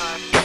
Armstrong.